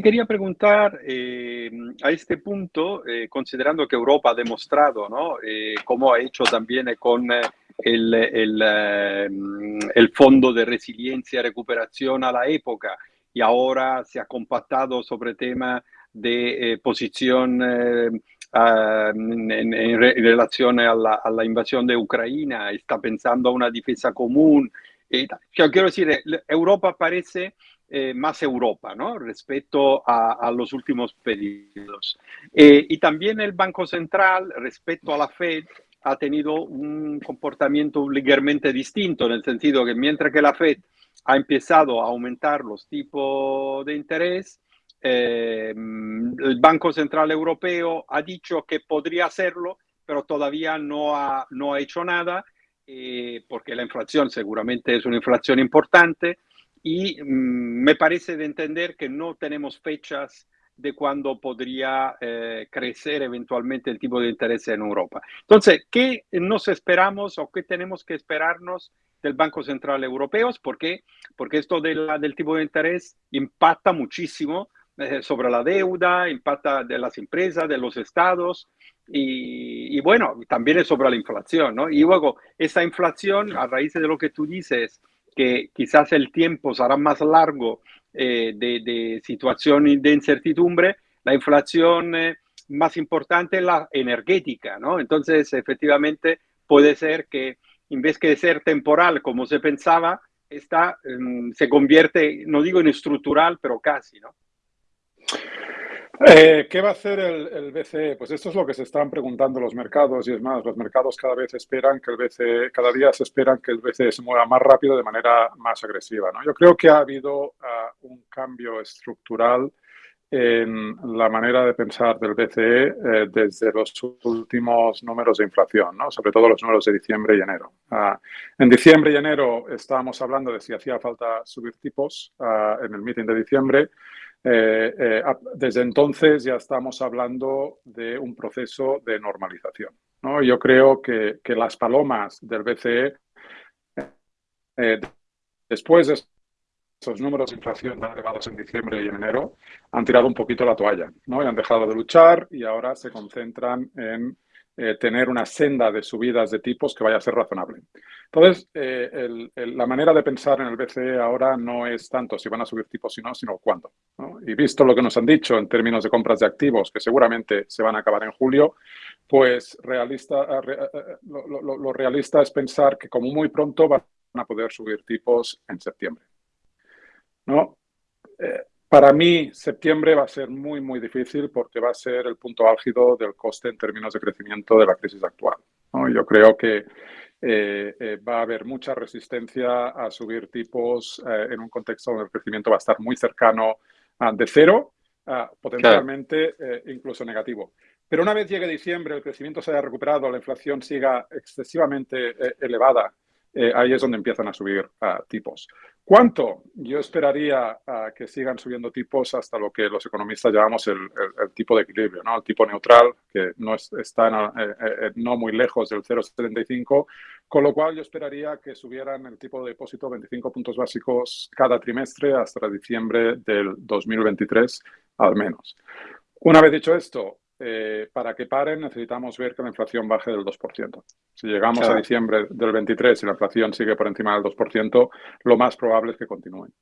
quería preguntar eh, a este punto, eh, considerando que Europa ha demostrado, ¿no? Eh, como ha hecho también con el, el, el, Fondo de Resiliencia y Recuperación a la época, y ahora se ha compactado sobre tema de posición en, en, relación a la, a la, invasión de Ucrania, está pensando a una defensa común. quiero decir, Europa parece eh, más Europa, ¿no? Respecto a, los últimos pedidos. Eh, y también el Banco Central, respecto a la Fed, ha tenido un comportamiento ligeramente distinto, en el sentido que mientras que la Fed ha empezado a aumentar los tipos de interés, eh, el Banco Central Europeo ha dicho que podría hacerlo, pero todavía no ha, no ha hecho nada, porque la inflación seguramente es una inflación importante, y mm, me parece de entender que no tenemos fechas de cuándo podría eh, crecer eventualmente el tipo de interés en Europa. Entonces, ¿qué nos esperamos o qué tenemos que esperarnos del Banco Central Europeo? ¿Por qué? Porque esto de la, del tipo de interés impacta muchísimo eh, sobre la deuda, impacta de las empresas, de los estados y, y, bueno, también es sobre la inflación, ¿no? Y luego, esa inflación, a raíz de lo que tú dices, que quizás el tiempo será más largo eh, de, de, situaciones de incertidumbre, la inflación eh, más importante es la energética, ¿no? Entonces, efectivamente, puede ser que en vez de ser temporal como se pensaba, esta mm, se convierte, no digo en estructural, pero casi, ¿no? Eh, ¿Qué va a hacer el, BCE? Pues esto es lo que se están preguntando los mercados y es más, los mercados cada vez esperan que el BCE, cada día se esperan que el BCE se mueva más rápido de manera más agresiva. ¿no? Yo creo que ha habido ah, un cambio estructural en la manera de pensar del BCE eh, desde los últimos números de inflación, ¿no? sobre todo los números de diciembre y enero. Ah, en diciembre y enero estábamos hablando de si hacía falta subir tipos ah, en el meeting de diciembre. Eh, eh, desde entonces ya estamos hablando de un proceso de normalización. ¿no? Yo creo que, que, las palomas del BCE, eh, después de esos números de inflación tan elevados en diciembre y en enero, han tirado un poquito la toalla ¿no? y han dejado de luchar y ahora se concentran en eh, tener una senda de subidas de tipos que vaya a ser razonable. Entonces, eh, la manera de pensar en el BCE ahora no es tanto si van a subir tipos o no, sino cuándo. Y visto lo que nos han dicho en términos de compras de activos, que seguramente se van a acabar en julio, pues realista, eh, lo, realista es pensar que como muy pronto van a poder subir tipos en septiembre. ¿no? Para mí, septiembre va a ser muy, muy difícil porque va a ser el punto álgido del coste en términos de crecimiento de la crisis actual. Yo creo que eh, eh, va a haber mucha resistencia a subir tipos eh, en un contexto donde el crecimiento va a estar muy cercano a de cero, potencialmente incluso negativo. Pero una vez llegue diciembre, el crecimiento se haya recuperado, la inflación siga excesivamente elevada ahí es donde empiezan a subir uh, tipos. ¿Cuánto? Yo esperaría uh, que sigan subiendo tipos hasta lo que los economistas llamamos el, tipo de equilibrio, ¿no? el tipo neutral, que no es, está eh, eh, no muy lejos del 0,75, con lo cual yo esperaría que subieran el tipo de depósito 25 puntos básicos cada trimestre hasta diciembre del 2023 al menos. Una vez dicho esto, eh, para que paren necesitamos ver que la inflación baje del 2%. Si llegamos a diciembre del 23 y la inflación sigue por encima del 2%, lo más probable es que continúen.